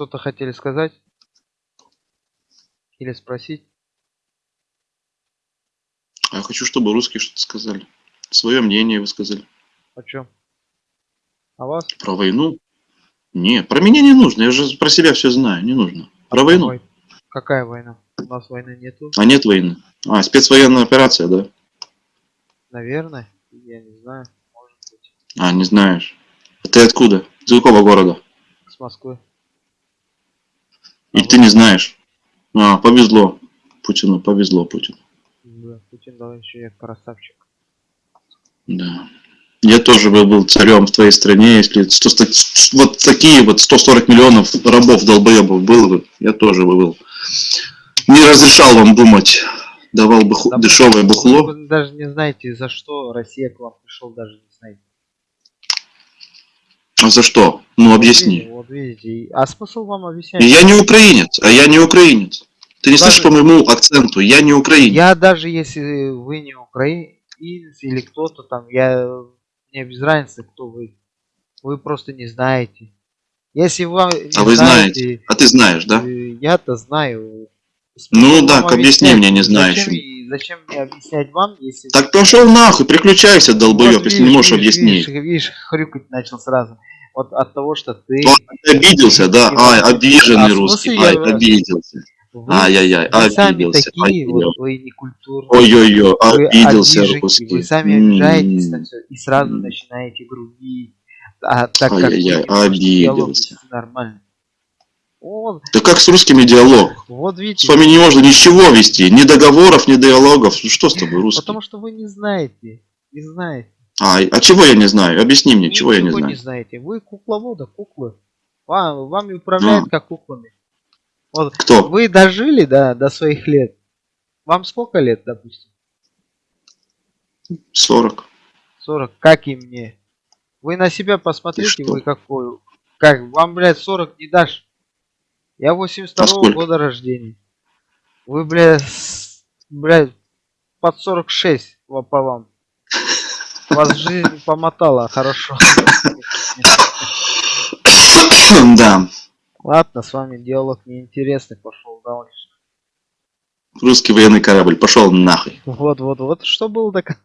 Что-то хотели сказать? Или спросить? А я хочу, чтобы русские что-то сказали. Свое мнение высказали. О чем? О вас? Про войну? Не, про меня не нужно. Я же про себя все знаю. Не нужно. Про войну. Ой, Какая война? У нас войны нету. А нет войны. А, спецвоенная операция, да? Наверное. Я не знаю. Может быть. А, не знаешь. А ты откуда? Из какого города? С Москвы. И ты не знаешь. А, повезло. Путину, повезло Путину. Да, Путин дал еще я красавчик. Да. Я тоже бы был царем в твоей стране, если 100 ста- вот такие вот 140 миллионов рабов долбоебов было бы, я тоже бы был. Не разрешал вам думать, давал бы ху- Да дешевое бухло. Вы даже не знаете, за что Россия к вам пришел, даже не знаете. А за что? Ну Вот объясни. Вот видите. А смысл вам объяснять? Я не украинец, а я не украинец. Ты не Даже- слышишь по моему акценту, я не украинец. Я даже если вы не украинец или кто-то там, я мне без разницы, кто вы. Вы просто не знаете. Если не А вы знаете. А ты знаешь, да? э, Я-то знаю. Ну Смысл да, вам объясни мне, не Зачем знающему. и- Зачем мне объяснять вам, если... Так пошел нахуй, переключайся, долбоеб, Вот если видишь, не можешь видишь, объяснить. Видишь, видишь, хрюкать начал сразу. Вот от того, что ты... Вот, ты обиделся, да? Ай, обиженный а русский. Ай, я- обиделся. Ай-яй-яй, обиделся. такие, ай-яй. вот, вы некультурные. Ой-ой-ой, обиделся обиженки, русский. Вы сами обижаетесь на все и сразу начинаете грубить. А так как Ай-яй-яй, обиделся. нормально. Вот, Да как с русскими диалог? вот С видите, вами не можно ничего вести, ни договоров, ни диалогов. Ну Что с тобой, русский? потому что вы не знаете. Не знаете. А, а чего я не знаю? Объясни мне, чего я не знаю. знаете. Вы кукловода, куклы. Вам, вами управляют А. как куклами. Вот Кто? вы дожили да, до своих лет. Вам сколько лет, допустим? 40. 40, как и мне. Вы на себя посмотрите, вы какой. Как, вам, блядь, 40 не дашь. Я 82 А сколько? года рождения. Вы, блядь, блядь, под 46 во- по вам. Вас жизнь помотала хорошо. Да. Ладно, с вами диалог неинтересный, пошел дальше. Русский военный корабль. Пошел нахуй. Вот, вот, вот, что было так